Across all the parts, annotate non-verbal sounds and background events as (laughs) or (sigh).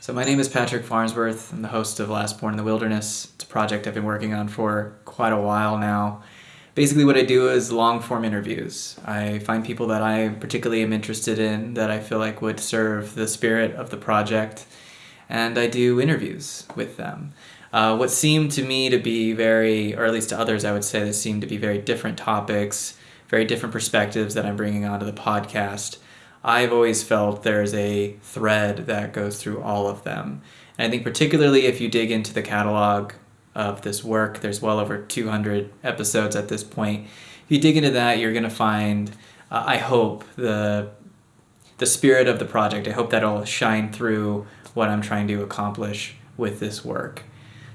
So my name is Patrick Farnsworth. I'm the host of Last Born in the Wilderness. It's a project I've been working on for quite a while now. Basically what I do is long form interviews. I find people that I particularly am interested in that I feel like would serve the spirit of the project and I do interviews with them. Uh, what seemed to me to be very, or at least to others I would say, that seemed to be very different topics, very different perspectives that I'm bringing onto the podcast I've always felt there's a thread that goes through all of them. And I think, particularly if you dig into the catalog of this work, there's well over 200 episodes at this point. If you dig into that, you're going to find, uh, I hope, the the spirit of the project. I hope that'll shine through what I'm trying to accomplish with this work.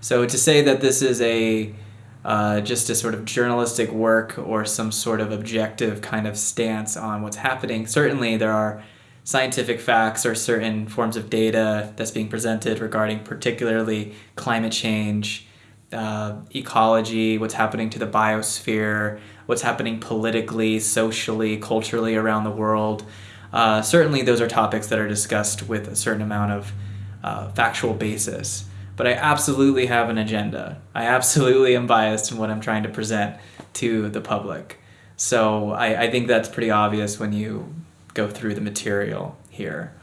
So to say that this is a uh, just a sort of journalistic work or some sort of objective kind of stance on what's happening. Certainly, there are scientific facts or certain forms of data that's being presented regarding particularly climate change, uh, ecology, what's happening to the biosphere, what's happening politically, socially, culturally around the world. Uh, certainly, those are topics that are discussed with a certain amount of uh, factual basis but I absolutely have an agenda. I absolutely am biased in what I'm trying to present to the public. So I, I think that's pretty obvious when you go through the material here.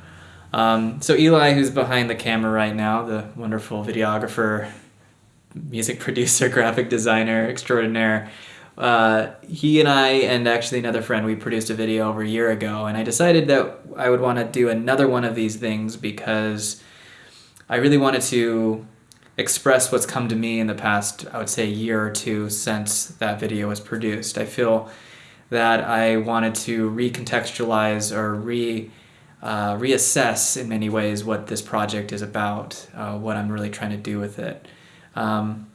Um, so Eli, who's behind the camera right now, the wonderful videographer, music (laughs) producer, graphic designer extraordinaire, uh, he and I and actually another friend, we produced a video over a year ago, and I decided that I would want to do another one of these things because I really wanted to express what's come to me in the past, I would say, year or two since that video was produced. I feel that I wanted to recontextualize or re uh, reassess in many ways what this project is about, uh, what I'm really trying to do with it. Um,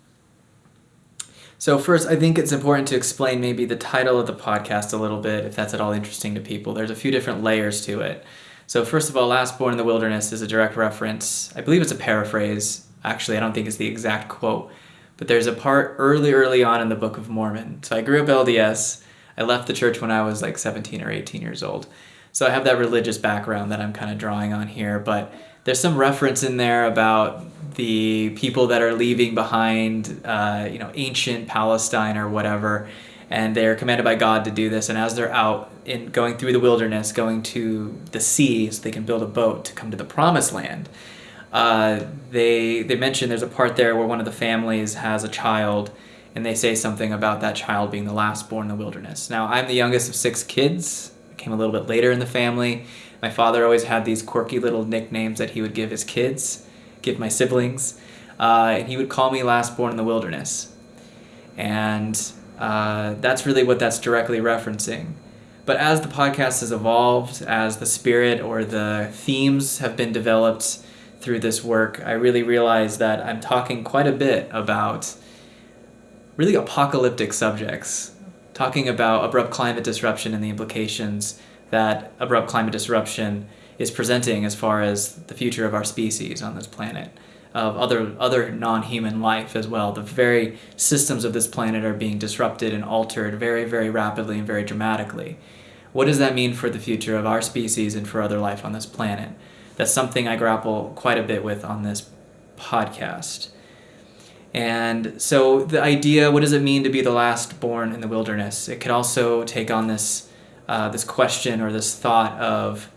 so first, I think it's important to explain maybe the title of the podcast a little bit, if that's at all interesting to people. There's a few different layers to it. So first of all, Last Born in the Wilderness is a direct reference. I believe it's a paraphrase. Actually, I don't think it's the exact quote. But there's a part early, early on in the Book of Mormon. So I grew up LDS. I left the church when I was like 17 or 18 years old. So I have that religious background that I'm kind of drawing on here. But there's some reference in there about the people that are leaving behind, uh, you know, ancient Palestine or whatever and they're commanded by God to do this. And as they're out in going through the wilderness, going to the sea, so they can build a boat to come to the promised land, uh, they they mention there's a part there where one of the families has a child, and they say something about that child being the last born in the wilderness. Now I'm the youngest of six kids. I came a little bit later in the family. My father always had these quirky little nicknames that he would give his kids, give my siblings, uh, and he would call me last born in the wilderness. And uh, that's really what that's directly referencing. But as the podcast has evolved, as the spirit or the themes have been developed through this work, I really realize that I'm talking quite a bit about really apocalyptic subjects, talking about abrupt climate disruption and the implications that abrupt climate disruption is presenting as far as the future of our species on this planet of other other non-human life as well. The very systems of this planet are being disrupted and altered very very rapidly and very dramatically. What does that mean for the future of our species and for other life on this planet? That's something I grapple quite a bit with on this podcast. And so the idea, what does it mean to be the last born in the wilderness? It could also take on this uh, this question or this thought of,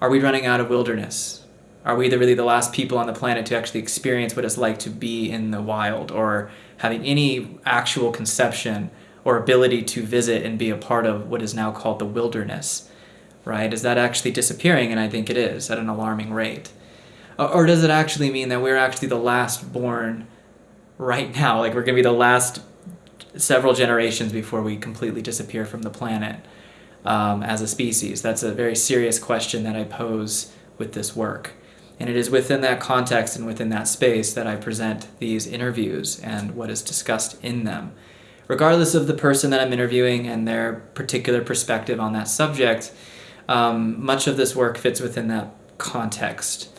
are we running out of wilderness? Are we the, really the last people on the planet to actually experience what it's like to be in the wild or having any actual conception or ability to visit and be a part of what is now called the wilderness? Right? Is that actually disappearing? And I think it is at an alarming rate. Or does it actually mean that we're actually the last born right now? Like we're going to be the last several generations before we completely disappear from the planet um, as a species? That's a very serious question that I pose with this work. And it is within that context and within that space that I present these interviews and what is discussed in them. Regardless of the person that I'm interviewing and their particular perspective on that subject, um, much of this work fits within that context.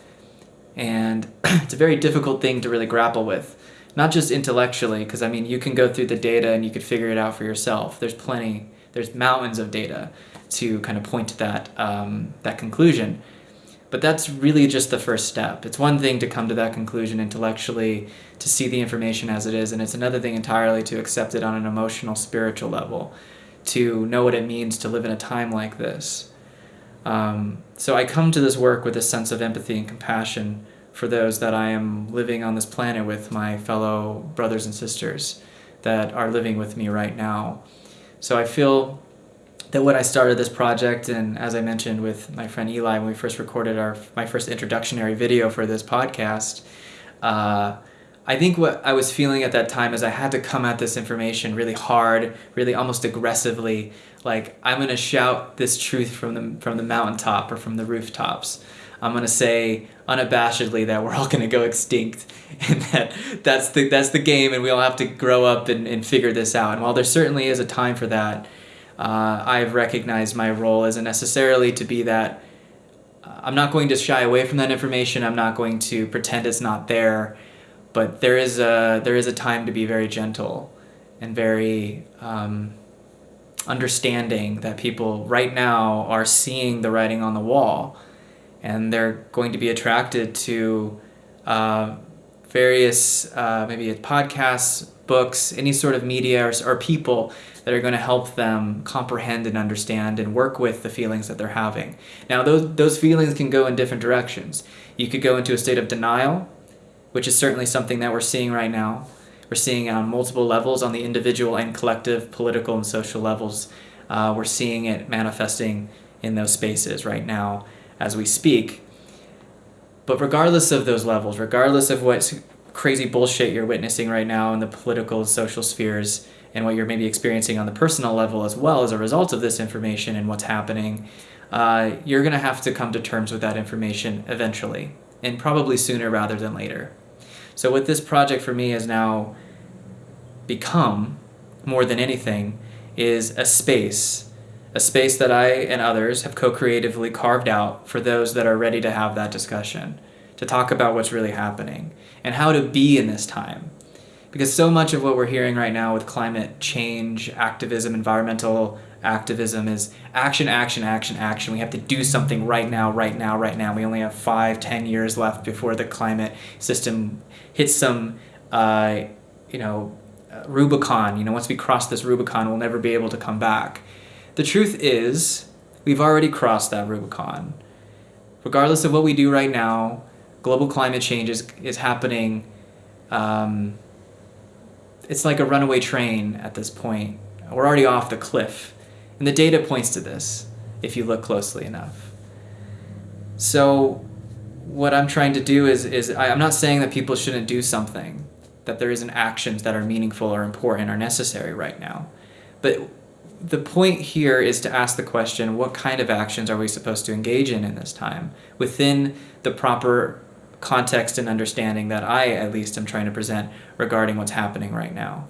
And (clears throat) it's a very difficult thing to really grapple with, not just intellectually, because I mean, you can go through the data and you could figure it out for yourself. There's plenty, there's mountains of data to kind of point to that, um, that conclusion But that's really just the first step. It's one thing to come to that conclusion intellectually, to see the information as it is, and it's another thing entirely to accept it on an emotional, spiritual level, to know what it means to live in a time like this. Um, so I come to this work with a sense of empathy and compassion for those that I am living on this planet with, my fellow brothers and sisters that are living with me right now. So I feel that when I started this project, and as I mentioned with my friend Eli when we first recorded our my first introductionary video for this podcast, uh, I think what I was feeling at that time is I had to come at this information really hard, really almost aggressively. Like I'm gonna shout this truth from the from the mountaintop or from the rooftops. I'm gonna say unabashedly that we're all gonna go extinct, (laughs) and that that's the that's the game, and we all have to grow up and, and figure this out. And while there certainly is a time for that, uh, I've recognized my role isn't necessarily to be that. Uh, I'm not going to shy away from that information. I'm not going to pretend it's not there, but there is a there is a time to be very gentle, and very um, understanding that people right now are seeing the writing on the wall, and they're going to be attracted to uh, various uh, maybe podcasts, books, any sort of media or, or people that are going to help them comprehend and understand and work with the feelings that they're having. Now, those, those feelings can go in different directions. You could go into a state of denial, which is certainly something that we're seeing right now. We're seeing it on multiple levels, on the individual and collective, political and social levels. Uh, we're seeing it manifesting in those spaces right now as we speak. But regardless of those levels, regardless of what crazy bullshit you're witnessing right now in the political social spheres, and what you're maybe experiencing on the personal level as well as a result of this information and what's happening, uh, you're going to have to come to terms with that information eventually, and probably sooner rather than later. So, what this project for me has now become, more than anything, is a space. A space that I and others have co creatively carved out for those that are ready to have that discussion, to talk about what's really happening, and how to be in this time. Because so much of what we're hearing right now with climate change activism environmental activism is action action action action. We have to do something right now right now right now. We only have five ten years left before the climate system hits some uh, you know rubicon. You know once we cross this rubicon we'll never be able to come back. The truth is we've already crossed that rubicon. Regardless of what we do right now global climate change is, is happening um, it's like a runaway train at this point. We're already off the cliff. And the data points to this if you look closely enough. So what I'm trying to do is, is I, I'm not saying that people shouldn't do something, that there isn't actions that are meaningful or important or necessary right now. But the point here is to ask the question what kind of actions are we supposed to engage in in this time within the proper context and understanding that I, at least, am trying to present regarding what's happening right now.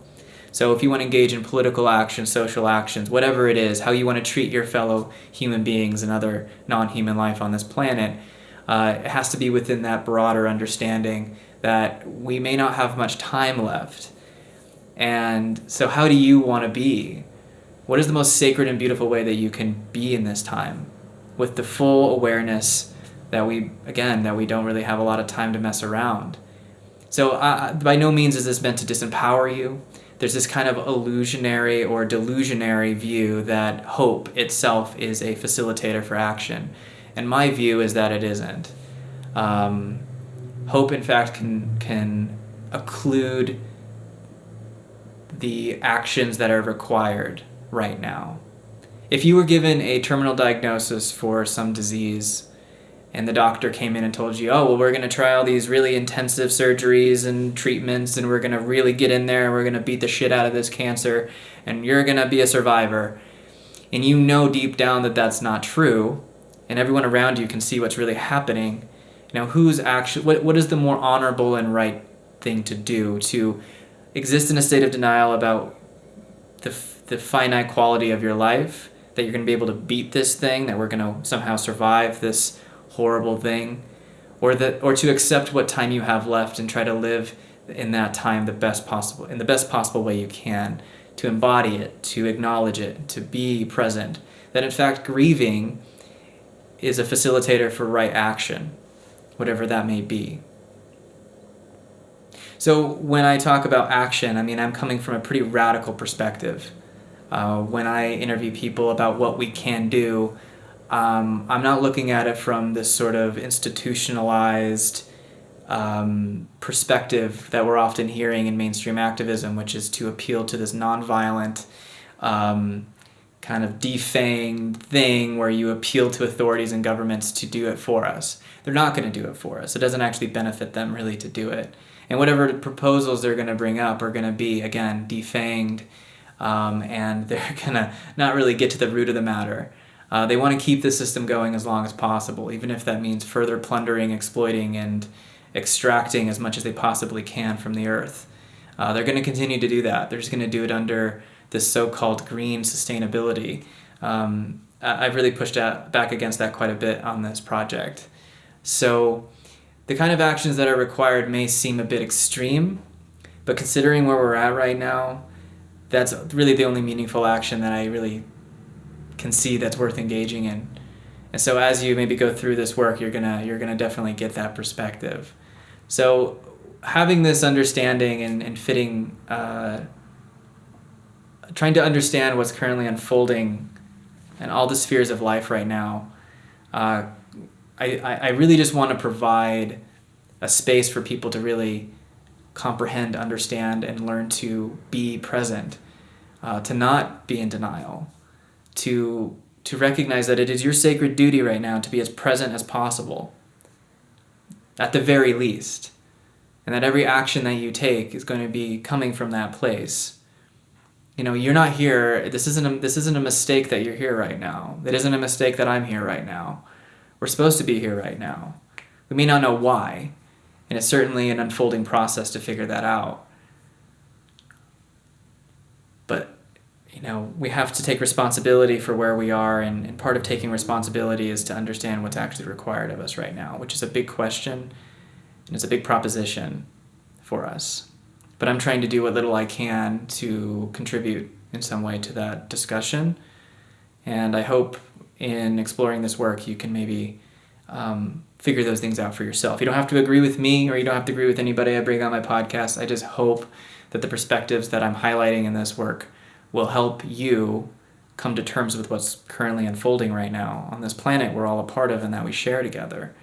So, if you want to engage in political actions, social actions, whatever it is, how you want to treat your fellow human beings and other non human life on this planet, uh, it has to be within that broader understanding that we may not have much time left. And so, how do you want to be? What is the most sacred and beautiful way that you can be in this time with the full awareness that we again that we don't really have a lot of time to mess around. So uh, by no means is this meant to disempower you. There's this kind of illusionary or delusionary view that hope itself is a facilitator for action. And my view is that it isn't. Um, hope in fact can can occlude the actions that are required right now. If you were given a terminal diagnosis for some disease and the doctor came in and told you, oh, well, we're going to try all these really intensive surgeries and treatments, and we're going to really get in there and we're going to beat the shit out of this cancer, and you're going to be a survivor. And you know deep down that that's not true, and everyone around you can see what's really happening. Now, who's actually, what, what is the more honorable and right thing to do? To exist in a state of denial about the, the finite quality of your life, that you're going to be able to beat this thing, that we're going to somehow survive this horrible thing or that or to accept what time you have left and try to live in that time the best possible in the best possible way you can to embody it to acknowledge it to be present that in fact grieving is a facilitator for right action, whatever that may be. So when I talk about action, I mean, I'm coming from a pretty radical perspective. Uh, when I interview people about what we can do, um, I'm not looking at it from this sort of institutionalized um, perspective that we're often hearing in mainstream activism, which is to appeal to this nonviolent, um, kind of defanged thing where you appeal to authorities and governments to do it for us. They're not going to do it for us. It doesn't actually benefit them really to do it and whatever proposals they're going to bring up are going to be again defanged um, and (laughs) they're going to not really get to the root of the matter uh, they want to keep the system going as long as possible even if that means further plundering exploiting and extracting as much as they possibly can from the earth. Uh, they're going to continue to do that. They're just going to do it under this so-called green sustainability. Um, i've really pushed out, back against that quite a bit on this project. So the kind of actions that are required may seem a bit extreme, but considering where we're at right now, that's really the only meaningful action that I really can see that's worth engaging in. And so as you maybe go through this work, you're gonna you're gonna definitely get that perspective. So having this understanding and, and fitting, uh, trying to understand what's currently unfolding and all the spheres of life right now, uh, I, I really just want to provide a space for people to really comprehend, understand, and learn to be present, uh, to not be in denial, to to recognize that it is your sacred duty right now to be as present as possible, at the very least, and that every action that you take is going to be coming from that place. You know, you're not here. This isn't a, this isn't a mistake that you're here right now. It isn't a mistake that I'm here right now. We're supposed to be here right now. We may not know why, and it's certainly an unfolding process to figure that out. But, you know, we have to take responsibility for where we are, and, and part of taking responsibility is to understand what's actually required of us right now, which is a big question, and it's a big proposition for us. But I'm trying to do what little I can to contribute in some way to that discussion. And I hope in exploring this work, you can maybe um, figure those things out for yourself. You don't have to agree with me or you don't have to agree with anybody I bring on my podcast. I just hope that the perspectives that I'm highlighting in this work will help you come to terms with what's currently unfolding right now on this planet we're all a part of and that we share together.